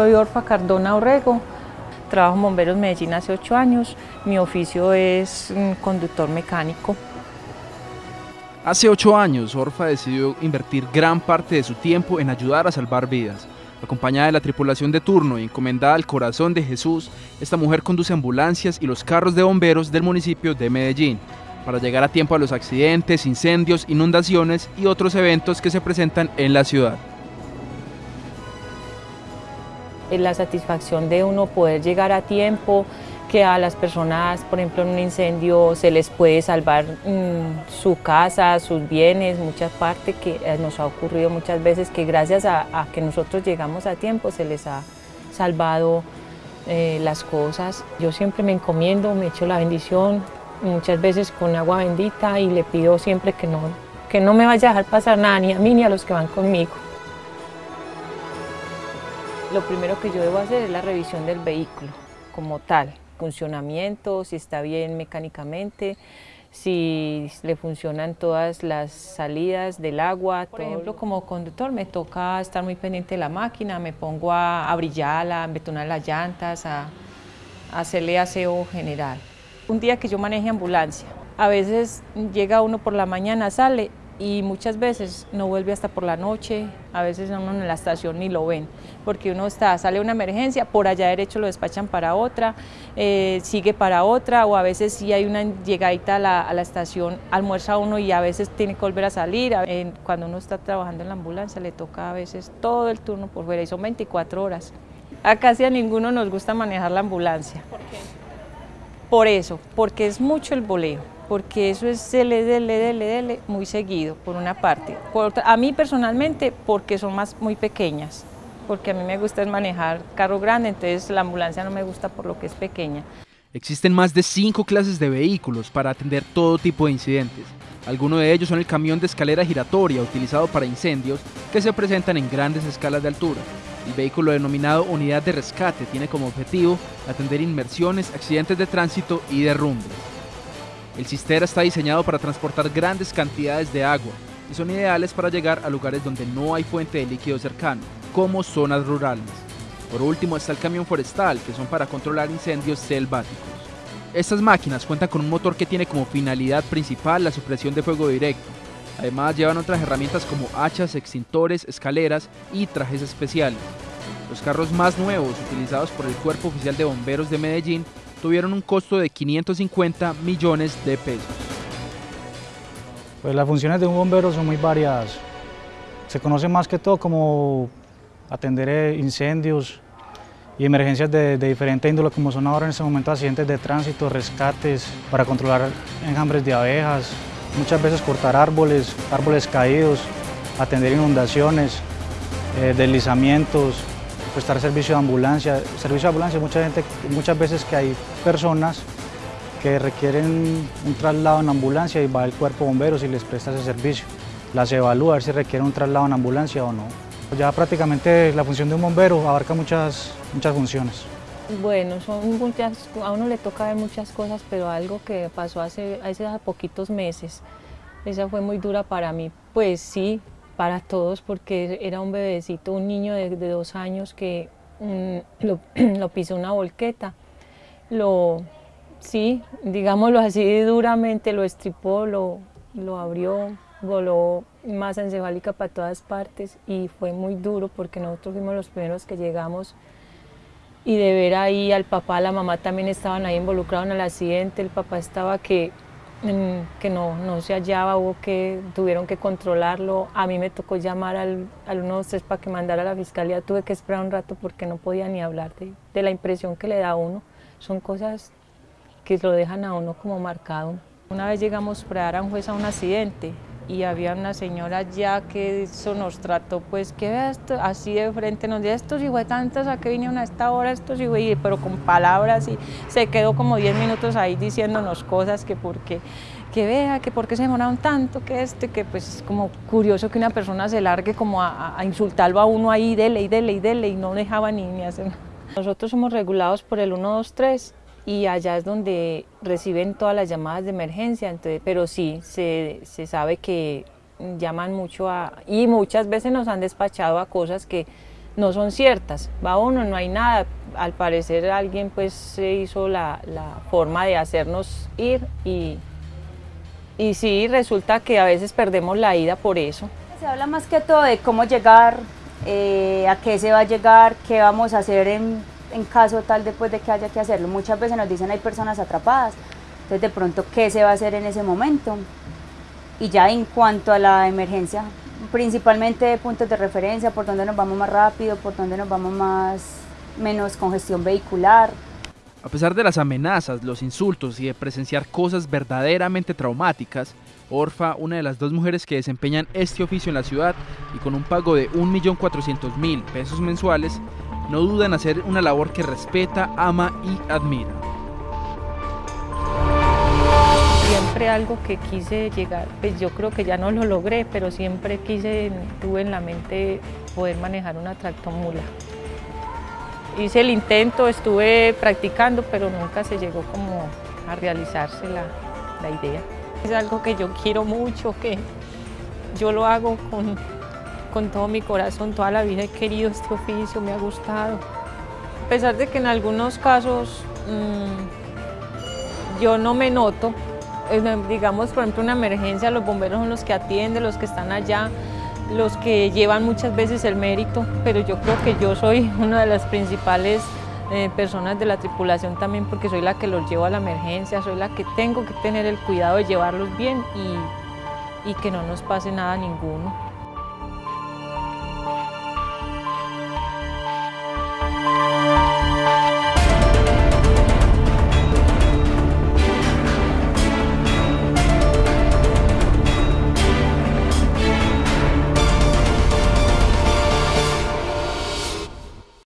Soy Orfa Cardona Orrego, trabajo en Bomberos Medellín hace ocho años, mi oficio es mm, conductor mecánico. Hace ocho años, Orfa decidió invertir gran parte de su tiempo en ayudar a salvar vidas. Acompañada de la tripulación de turno y encomendada al corazón de Jesús, esta mujer conduce ambulancias y los carros de bomberos del municipio de Medellín para llegar a tiempo a los accidentes, incendios, inundaciones y otros eventos que se presentan en la ciudad. La satisfacción de uno poder llegar a tiempo, que a las personas, por ejemplo, en un incendio se les puede salvar mm, su casa, sus bienes, muchas partes que eh, nos ha ocurrido muchas veces que gracias a, que nosotros llegamos a tiempo se les ha salvado eh, las cosas. Yo siempre me encomiendo, me echo la bendición, muchas veces con agua bendita y le pido siempre que no, que no me vaya a dejar pasar nada, ni a mí ni a los que van conmigo. Lo primero que yo debo hacer es la revisión del vehículo como tal, funcionamiento, si está bien mecánicamente, si le funcionan todas las salidas del agua. Por ejemplo, como conductor me toca estar muy pendiente de la máquina, me pongo a, brillarla, a betonar las llantas, a, a hacerle aseo general. Un día que yo maneje ambulancia, a veces llega uno por la mañana, sale y muchas veces no vuelve hasta por la noche, a veces uno en la estación ni lo ven, porque uno está, sale una emergencia, por allá derecho lo despachan para otra, eh, sigue para otra, o a veces si hay una llegadita a la, a la, estación, almuerza uno y a veces tiene que volver a salir, cuando uno está trabajando en la ambulancia le toca a veces todo el turno por fuera y son 24 horas. A casi a ninguno nos gusta manejar la ambulancia. ¿Por qué? Por eso, porque es mucho el boleo porque eso es dele, muy seguido, por una parte. a mí personalmente, porque son más muy pequeñas, porque a mí me gusta manejar carro grande, entonces la ambulancia no me gusta por lo que es pequeña. Existen más de cinco clases de vehículos para atender todo tipo de incidentes. Algunos de ellos son el camión de escalera giratoria utilizado para incendios que se presentan en grandes escalas de altura. El vehículo denominado unidad de rescate tiene como objetivo atender inmersiones, accidentes de tránsito y derrumbes. El cistera está diseñado para transportar grandes cantidades de agua y son ideales para llegar a lugares donde no hay fuente de líquido cercano, como zonas rurales. Por último está el camión forestal, que son para controlar incendios selváticos. Estas máquinas cuentan con un motor que tiene como finalidad principal la supresión de fuego directo. Además llevan otras herramientas como hachas, extintores, escaleras y trajes especiales. Los carros más nuevos utilizados por el Cuerpo Oficial de Bomberos de Medellín tuvieron un costo de 550 millones de pesos. Pues las funciones de un bombero son muy variadas. Se conoce más que todo como atender eh, incendios y emergencias de, diferente índole, como son ahora en este momento accidentes de tránsito, rescates, para controlar enjambres de abejas, muchas veces cortar árboles, árboles caídos, atender inundaciones, eh, deslizamientos, prestar servicio de ambulancia. Servicio de ambulancia, mucha gente, muchas veces que hay personas que requieren un traslado en ambulancia y va el cuerpo de bomberos y les presta ese servicio. Las evalúa a ver si requieren un traslado en ambulancia o no. Ya prácticamente la función de un bombero abarca muchas, muchas funciones. Bueno, son muchas, a uno le toca ver muchas cosas, pero algo que pasó hace, hace poquitos meses, esa fue muy dura para mí. Pues sí, para todos porque era un bebecito, un niño de, dos años que mm, lo, pisó una volqueta. Lo, sí, digámoslo así duramente, lo estripó, lo, lo abrió, voló masa encefálica para todas partes y fue muy duro porque nosotros fuimos los primeros que llegamos y de ver ahí al papá, la mamá también estaban ahí involucrados en el accidente, el papá estaba que que no, no se hallaba, hubo que, tuvieron que controlarlo. A mí me tocó llamar al, al 123 para que mandara a la fiscalía, tuve que esperar un rato porque no podía ni hablar de, de la impresión que le da a uno. Son cosas que lo dejan a uno como marcado. Una vez llegamos para dar a un juez a un accidente y había una señora ya que eso nos trató, pues que esto, así de frente, nos decía, estos tantos a que vinieron a esta hora, estos hijos, pero con palabras y se quedó como 10 minutos ahí diciéndonos cosas que porque que vea, que por qué se demoraron tanto, que este, que pues es como curioso que una persona se largue como a, insultarlo a uno ahí, dele y dele y dele y no dejaba ni, ni hacer Nosotros somos regulados por el 123 y allá es donde reciben todas las llamadas de emergencia, entonces, pero sí, se, se sabe que llaman mucho a, y muchas veces nos han despachado a cosas que no son ciertas. Va uno, no hay nada. Al parecer alguien pues se hizo la, forma de hacernos ir y, y sí, resulta que a veces perdemos la ida por eso. Se habla más que todo de cómo llegar, eh, a qué se va a llegar, qué vamos a hacer en, en caso tal después de que haya que hacerlo. Muchas veces nos dicen hay personas atrapadas, entonces de pronto qué se va a hacer en ese momento. Y ya en cuanto a la emergencia, principalmente puntos de referencia, por donde nos vamos más rápido, por donde nos vamos más menos congestión vehicular. A pesar de las amenazas, los insultos y de presenciar cosas verdaderamente traumáticas, Orfa, una de las dos mujeres que desempeñan este oficio en la ciudad y con un pago de 1.400.000 pesos mensuales, no duda en hacer una labor que respeta, ama y admira. siempre algo que quise llegar, pues yo creo que ya no lo logré, pero siempre quise, tuve en la mente poder manejar una tractomula. Hice el intento, estuve practicando, pero nunca se llegó como a realizarse la, la idea. Es algo que yo quiero mucho, que yo lo hago con, con todo mi corazón, toda la vida he querido este oficio, me ha gustado. A pesar de que en algunos casos mmm, yo no me noto, digamos, por ejemplo, una emergencia, los bomberos son los que atienden, los que están allá, los que llevan muchas veces el mérito, pero yo creo que yo soy una de las principales eh, personas de la tripulación también porque soy la que los llevo a la emergencia, soy la que tengo que tener el cuidado de llevarlos bien y, y que no nos pase nada ninguno.